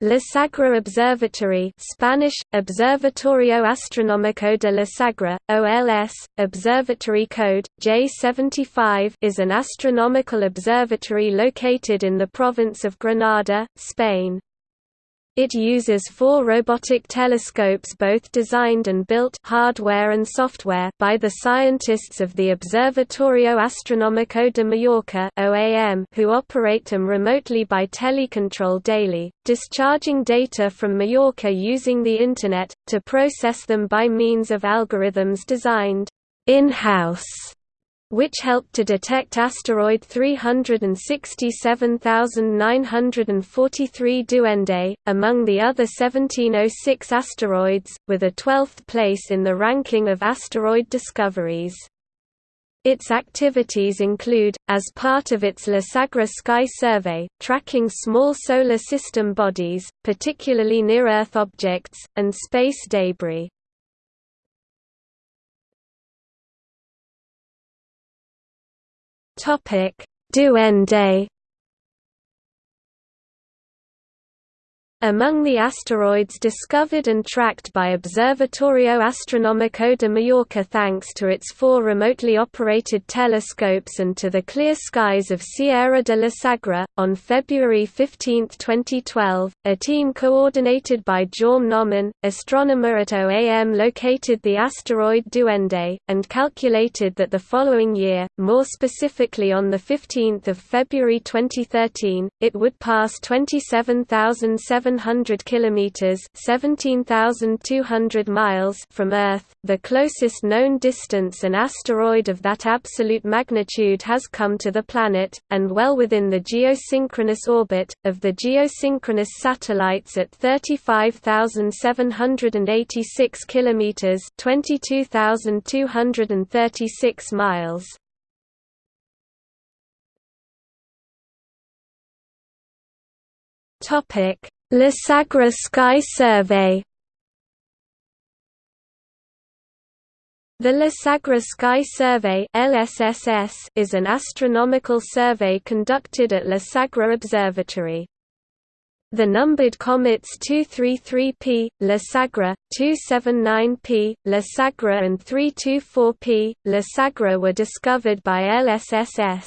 La Sagra Observatory Spanish, Observatorio Astronómico de la Sagra, OLS, Observatory Code, J75 is an astronomical observatory located in the province of Granada, Spain. It uses four robotic telescopes both designed and built hardware and software by the scientists of the Observatorio Astronómico de Mallorca OAM who operate them remotely by telecontrol daily, discharging data from Mallorca using the Internet, to process them by means of algorithms designed in-house which helped to detect asteroid 367943 Duende, among the other 1706 asteroids, with a 12th place in the ranking of asteroid discoveries. Its activities include, as part of its La Sagra Sky Survey, tracking small solar system bodies, particularly near-Earth objects, and space debris. Topic: Duende Among the asteroids discovered and tracked by Observatorio Astronómico de Mallorca thanks to its four remotely operated telescopes and to the clear skies of Sierra de la Sagra, on February 15, 2012, a team coordinated by Jaume Nomen, astronomer at OAM located the asteroid Duende, and calculated that the following year, more specifically on 15 February 2013, it would pass 27,700 700 kilometers, 17,200 miles from Earth, the closest known distance an asteroid of that absolute magnitude has come to the planet, and well within the geosynchronous orbit of the geosynchronous satellites at 35,786 kilometers, 22,236 miles. Topic Sagra Sky Survey The La Sagra Sky Survey LSSS is an astronomical survey conducted at La Sagra Observatory. The numbered comets 233P, La Sagra, 279P, La Sagra and 324P, La Sagra were discovered by LSSS.